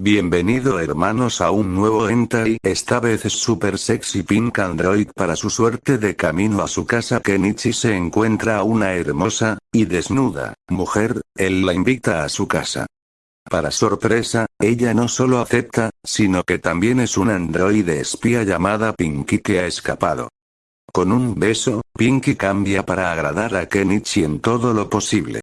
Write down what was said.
Bienvenido hermanos a un nuevo hentai, esta vez es super sexy pink android para su suerte de camino a su casa Kenichi se encuentra a una hermosa, y desnuda, mujer, él la invita a su casa. Para sorpresa, ella no solo acepta, sino que también es un androide espía llamada Pinky que ha escapado. Con un beso, Pinky cambia para agradar a Kenichi en todo lo posible.